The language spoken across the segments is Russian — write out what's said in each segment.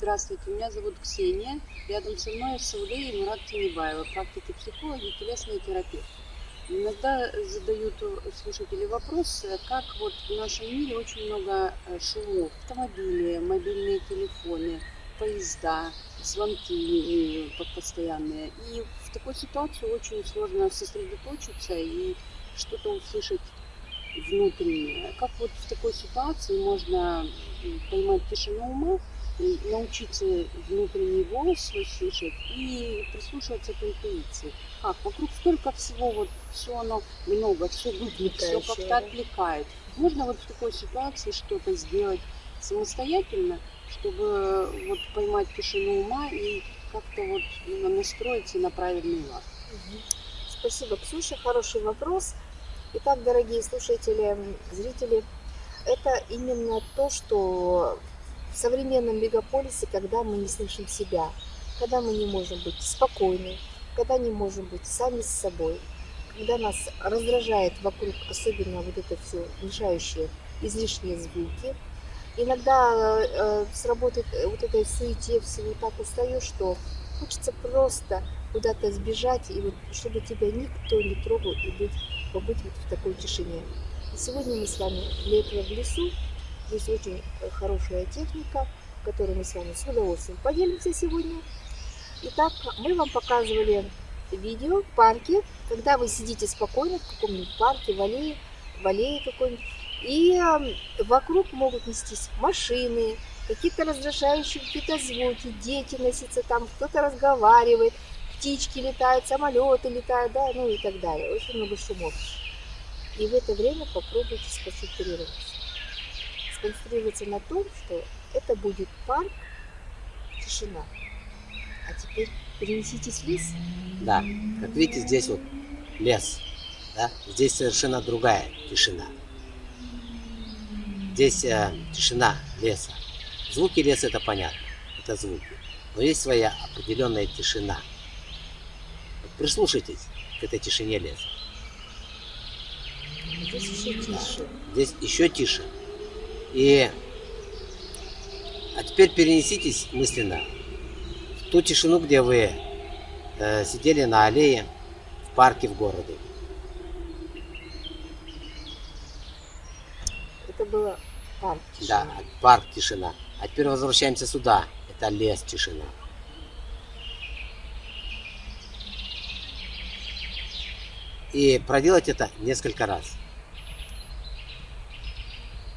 Здравствуйте, меня зовут Ксения. Рядом со мной Саулей и Мурат Тинебаева, практики психологи, телесные терапевты. Иногда задают слушатели вопрос, как вот в нашем мире очень много э, шумов. Автомобили, мобильные телефоны, поезда, звонки постоянные. И в такой ситуации очень сложно сосредоточиться и что-то услышать внутреннее. Как вот в такой ситуации можно поймать тишину ума, научиться внутренний голос слышать и прислушиваться к интуиции. Как? Вокруг столько всего, вот все оно много, все выглядит, все как-то отвлекает. Можно вот в такой ситуации что-то сделать самостоятельно, чтобы вот поймать тишину ума и как-то вот настроиться на правильный лад. Спасибо, Ксюша, хороший вопрос. Итак, дорогие слушатели, зрители, это именно то, что в современном мегаполисе, когда мы не слышим себя, когда мы не можем быть спокойны, когда не можем быть сами с собой, когда нас раздражает вокруг, особенно вот это все мешающие излишние звуки. Иногда э, сработает вот этой суете всего так устаешь, что хочется просто куда-то сбежать, и вот чтобы тебя никто не трогал, и быть, побыть вот в такой тишине. И сегодня мы с вами для этого в лесу, Здесь очень э, хорошая техника, которой мы с вами с удовольствием поделимся сегодня. Итак, мы вам показывали видео в парке, когда вы сидите спокойно в каком-нибудь парке, в аллее, в аллее какой-нибудь, и э, вокруг могут нестись машины, какие-то раздражающие какие-то звуки, дети носятся там, кто-то разговаривает, птички летают, самолеты летают, да, ну и так далее. Очень много шумов. И в это время попробуйте сконцентрироваться сконцентрироваться на том, что это будет парк, тишина. А теперь перенеситесь в лес. Да, как видите, здесь вот лес. Да? Здесь совершенно другая тишина. Здесь э, тишина леса. Звуки леса это понятно, это звуки. Но есть своя определенная тишина. Вот прислушайтесь к этой тишине леса. Здесь еще тише. Здесь еще тише. И а теперь перенеситесь мысленно в ту тишину, где вы э, сидели на аллее в парке в городе. Это было парк тишина. Да, парк тишина. А теперь возвращаемся сюда. Это лес тишина. И проделать это несколько раз.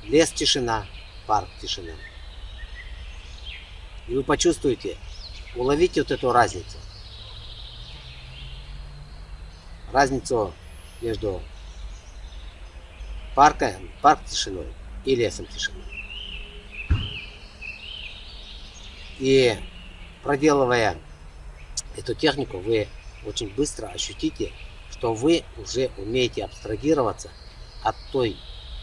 Лес тишина, парк тишина. И вы почувствуете, уловите вот эту разницу. Разницу между парком, парк тишиной и лесом тишиной. И проделывая эту технику, вы очень быстро ощутите, что вы уже умеете абстрагироваться от той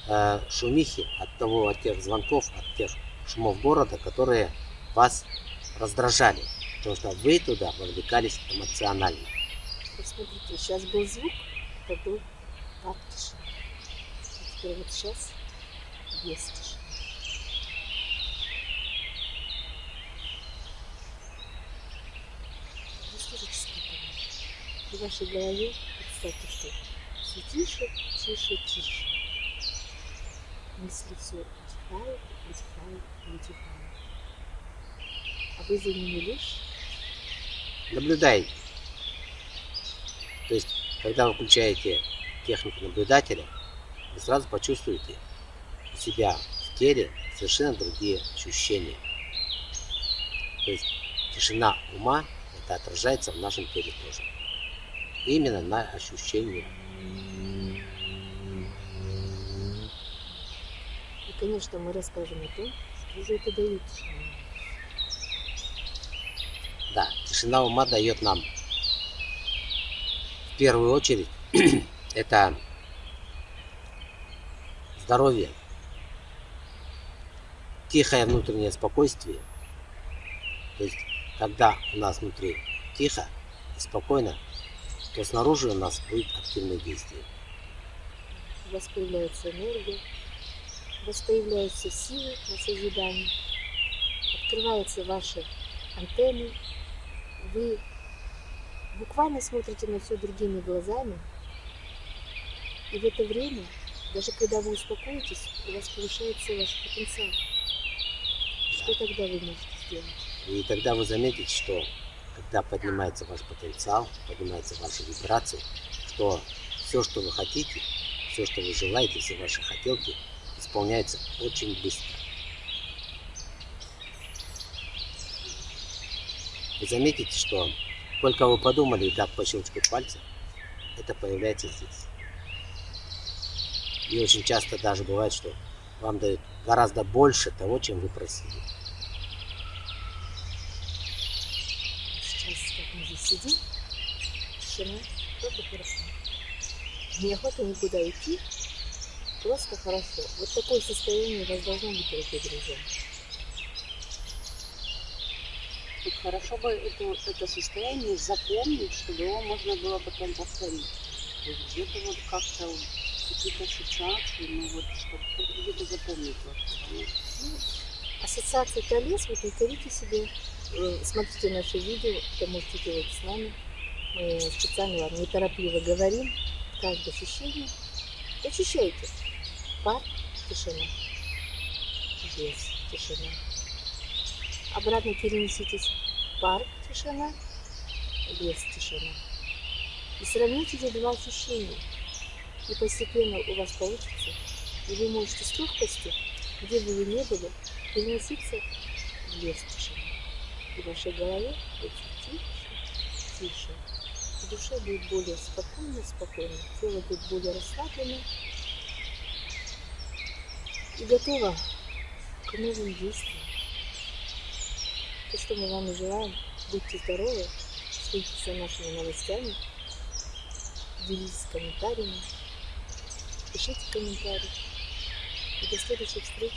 э, шумихи, от того, от тех звонков, от тех шумов города, которые вас раздражали, потому что вы туда вовлекались эмоционально. Посмотрите, сейчас был звук, это был тактиш. А теперь вот сейчас есть тишина. В вашей голове представьте, что все тише, тише, тише мысли все утихают, утихают и утихают. А вы за ними лишь наблюдаете. То есть, когда вы включаете технику наблюдателя, вы сразу почувствуете у себя в теле совершенно другие ощущения. То есть тишина ума это отражается в нашем теле тоже. Именно на ощущениях. Конечно, мы расскажем о том, что же это дает тишина. Да, тишина ума дает нам в первую очередь это здоровье, тихое внутреннее спокойствие. То есть, когда у нас внутри тихо и спокойно, то снаружи у нас будет активное действие. У вас появляется энергия, вас появляются силы на созидание, открываются ваши антенны, вы буквально смотрите на все другими глазами, и в это время, даже когда вы успокоитесь, у вас повышается ваш потенциал. Что тогда вы можете сделать? И тогда вы заметите, что когда поднимается ваш потенциал, поднимаются ваши вибрации, что все, что вы хотите, все, что вы желаете, все ваши хотелки исполняются очень быстро. Вы заметите, что только вы подумали, и так по щелчку пальца, это появляется здесь. И очень часто даже бывает, что вам дают гораздо больше того, чем вы просили. Сейчас, как мы здесь сидим, тишина, просто хорошо. Неохота никуда идти, просто хорошо. Вот такое состояние у вас должно быть, дорогие друзья. Вот хорошо бы это, это состояние запомнить, чтобы его можно было потом повторить. Где-то вот как-то вот какие-то ассоциации, ну вот, чтобы где-то запомнить просто. ну. Ассоциация колес, вы повторите себе, э, смотрите наши видео, это можете делать с нами. Мы специально вам неторопливо говорим, каждое ощущение. Ощущайте. Пар, тишина. Без тишина. Обратно перенеситесь. Парк, тишина, без тишина. И сравните эти два ощущения. И постепенно у вас получится. И вы можете с легкостью, где бы вы ни были, переноситься в лес тишины. И в вашей голове будет тише, тише. Душа будет более спокойно, спокойно. Тело будет более расслаблено. И готово к новым действиям. То, что мы вам и желаем. Будьте здоровы, следите за нашими новостями, делитесь комментариями, пишите комментарии. И до следующих встреч.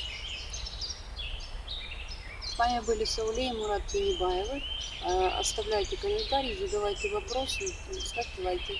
С вами были Сауле и Мурат Тинибаевы. Э, Оставляйте комментарии, задавайте вопросы, ставьте лайки.